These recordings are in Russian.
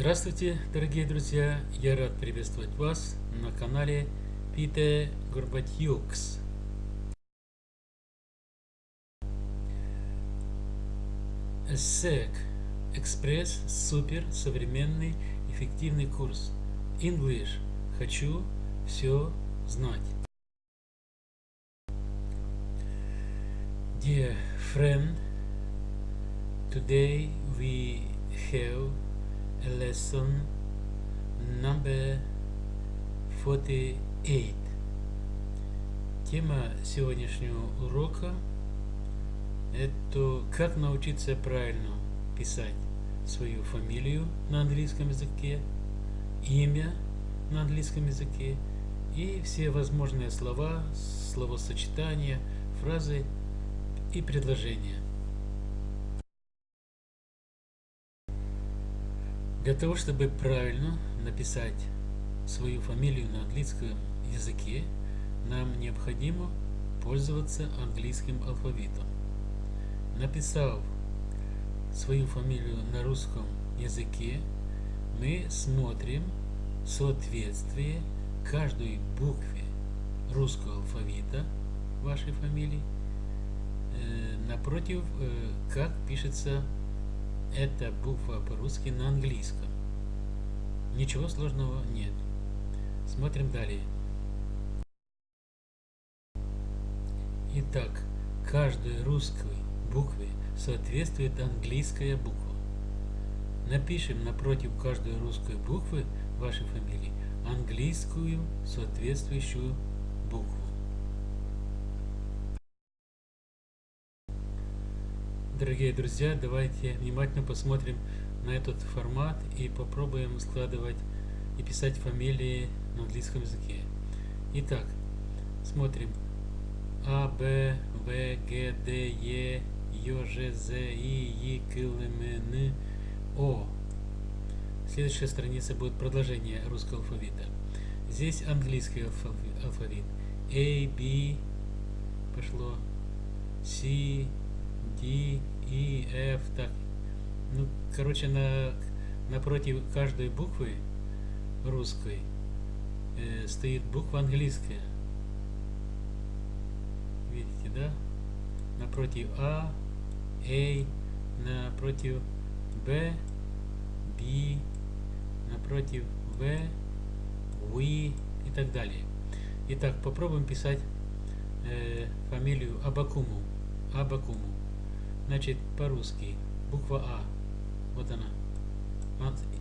Здравствуйте, дорогие друзья! Я рад приветствовать вас на канале Пите Горбатюкс. SEC Экспресс Супер Современный Эффективный курс English Хочу все знать. Dear friend, today we have lesson number 48. Тема сегодняшнего урока – это как научиться правильно писать свою фамилию на английском языке, имя на английском языке и все возможные слова, словосочетания, фразы и предложения. Для того, чтобы правильно написать свою фамилию на английском языке, нам необходимо пользоваться английским алфавитом. Написав свою фамилию на русском языке, мы смотрим соответствие каждой букве русского алфавита вашей фамилии э, напротив, э, как пишется это буква по-русски на английском. Ничего сложного нет. Смотрим далее. Итак, каждой русской букве соответствует английская буква. Напишем напротив каждой русской буквы вашей фамилии английскую соответствующую букву. Дорогие друзья, давайте внимательно посмотрим на этот формат и попробуем складывать и писать фамилии на английском языке. Итак, смотрим. А, Б, В, Г, Д, Е, Ё, Ж, З, И, И, К, Л, М, Н, О. Следующая страница будет продолжение русского алфавита. Здесь английский алфавит. A, B, пошло, C, D, E, F, так. Ну, короче, на, напротив каждой буквы русской э, стоит буква английская. Видите, да? Напротив А, A, напротив B, B, напротив В, We и так далее. Итак, попробуем писать э, фамилию Абакуму. Абакуму. Значит, по-русски. Буква А. Вот она.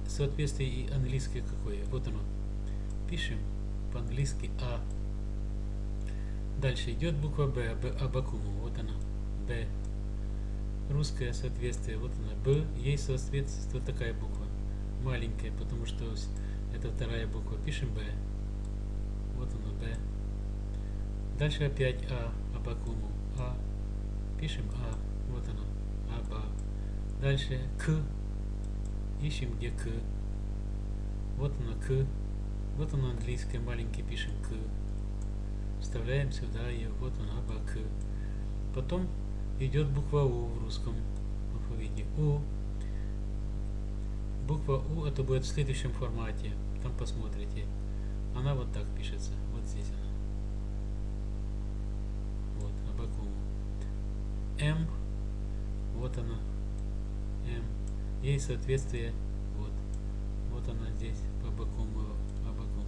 Соответствие и английское какое. Вот оно. Пишем по-английски А. Дальше идет буква Б. Б Абакуму. Вот она. Б. Русское соответствие. Вот она. Б. Ей соответствует вот такая буква. Маленькая, потому что это вторая буква. Пишем Б. Вот оно. Б. Дальше опять А. Абакуму. А. Пишем А. Вот оно. Аба. Дальше К. Ищем где К. Вот оно К. Вот оно английское, маленький пишем К. Вставляем сюда ее. Вот оно Аба К. Потом идет буква У в русском алфавите. У. Буква У это будет в следующем формате. Там посмотрите. Она вот так пишется. Вот здесь она. Вот, Абакуму. М вот она, М. Ей соответствие, вот. Вот она здесь, по бокому, по бокому.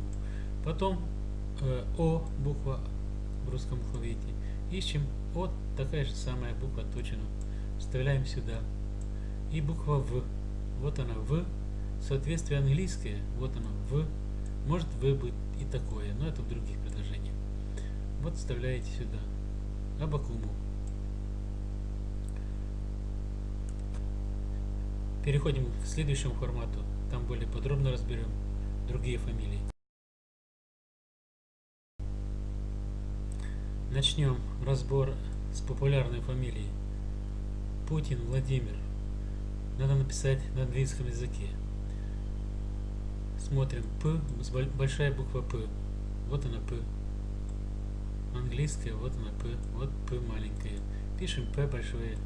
Потом э, О, буква в русском алфавите. Ищем О, такая же самая буква точно. Вставляем сюда. И буква В. Вот она, В. Соответствие английское, вот оно, В. Может В быть и такое, но это в других предложениях. Вот вставляете сюда. Абакуму. Переходим к следующему формату. Там более подробно разберем другие фамилии. Начнем разбор с популярной фамилии. Путин Владимир. Надо написать на английском языке. Смотрим. П, большая буква П. Вот она П. Английская, вот она П. Вот П маленькая. Пишем П большое.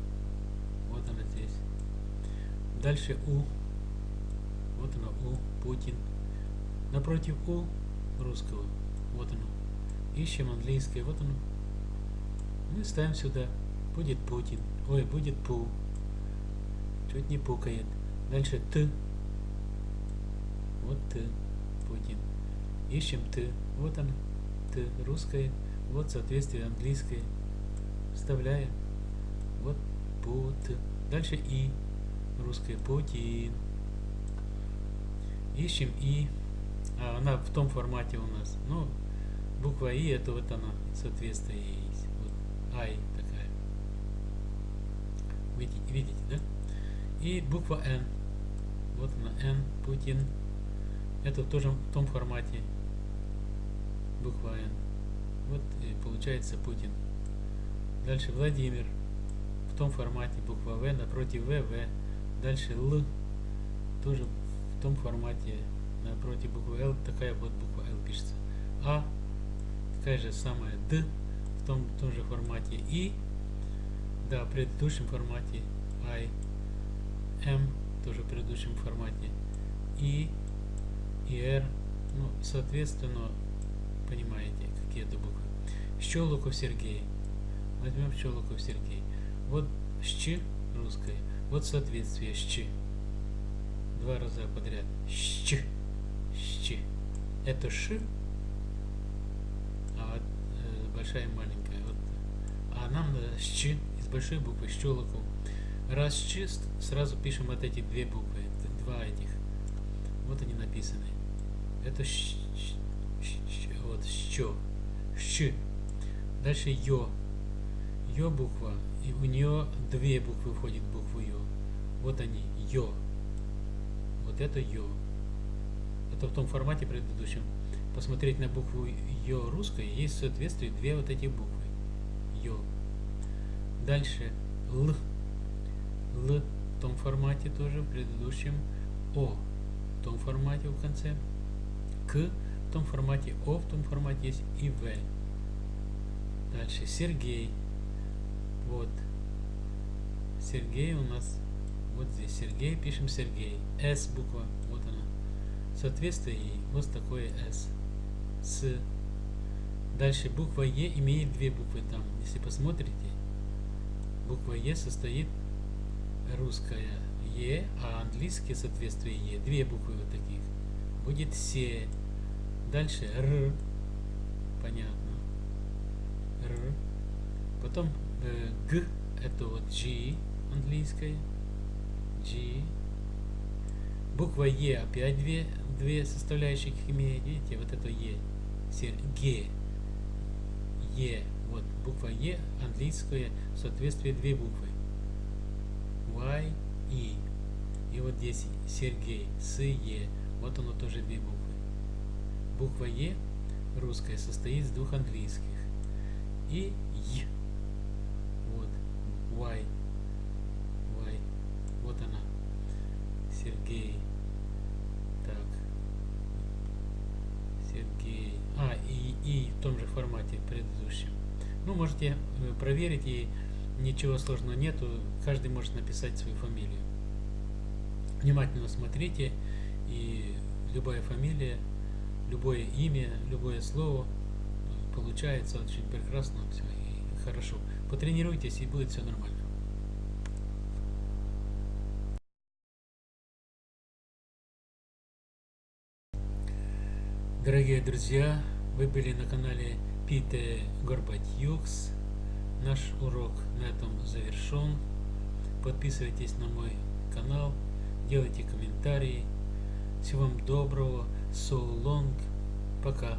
Вот она здесь. Дальше У. Вот оно У, Путин. Напротив У русского, вот оно. Ищем английское, вот оно. Мы ставим сюда. Будет Путин. Ой, будет Пу. Чуть не пукает. Дальше Т. Вот Т. Путин. Ищем Т. Вот он. Т. Русское. Вот соответствие английское. Вставляем. Вот Пут. Дальше И. Русское Путин. Ищем И. А она в том формате у нас. Ну, буква И это вот она, соответствие есть. Вот Ай такая. Видите, видите, да? И буква Н. Вот она, Н, Путин. Это тоже в том формате. Буква Н. Вот и получается Путин. Дальше Владимир. В том формате буква В, напротив В, В. Дальше Л. Тоже в том формате напротив буквы Л. Такая вот буква Л пишется. А. Такая же самая Д. В том, том же формате. И. Да, в предыдущем формате. I. М. Тоже в предыдущем формате. И. И R. Ну, соответственно, понимаете, какие это буквы. Щелоков Сергей. Возьмем Щелоков Сергей. Вот щ русское. Вот соответствие щ. Два раза подряд. Щ. Щ. Это ш. А вот, э, большая и маленькая. Вот. А нам надо щ из большой буквы Щелоков. Раз щ, сразу пишем вот эти две буквы. Два этих. Вот они написаны. Это щ, щ, щ, вот щ. Щ. Дальше ё. Ё буква. И у нее две буквы входит в букву ё. Вот они. Ё. Вот это ё. Это в том формате предыдущем. Посмотреть на букву ё русской, есть в соответствии две вот эти буквы. Ё. Дальше Л. Л в том формате тоже, в предыдущем. О в том формате в конце. К в том формате, О в том формате есть и В. Дальше Сергей. Вот. Сергей у нас вот здесь. Сергей, пишем Сергей. С буква, вот она. Соответствие ей вот такое С. С. Дальше буква Е имеет две буквы там. Если посмотрите, буква Е состоит русская Е, а английское соответствие Е. Две буквы вот таких. Будет Се. Дальше Р. Понятно. Р. Потом Г. Это вот G английское. G. Буква Е опять две, две составляющих имеет. Видите, вот это Е. Г. Е. Вот буква Е английское в соответствии две буквы. Y, И. И вот здесь Сергей, С, Е. Вот оно тоже две буквы. Буква Е русская состоит из двух английских. И Й. Y. Y. Вот она. Сергей. Так. Сергей. А, и, и в том же формате предыдущем. Ну, можете э, проверить и ничего сложного нету. Каждый может написать свою фамилию. Внимательно смотрите, и любая фамилия, любое имя, любое слово получается очень прекрасно все и хорошо. Потренируйтесь, и будет все нормально. Дорогие друзья, вы были на канале Пите Горбатюкс. Наш урок на этом завершен. Подписывайтесь на мой канал, делайте комментарии. Всего вам доброго. So long. Пока.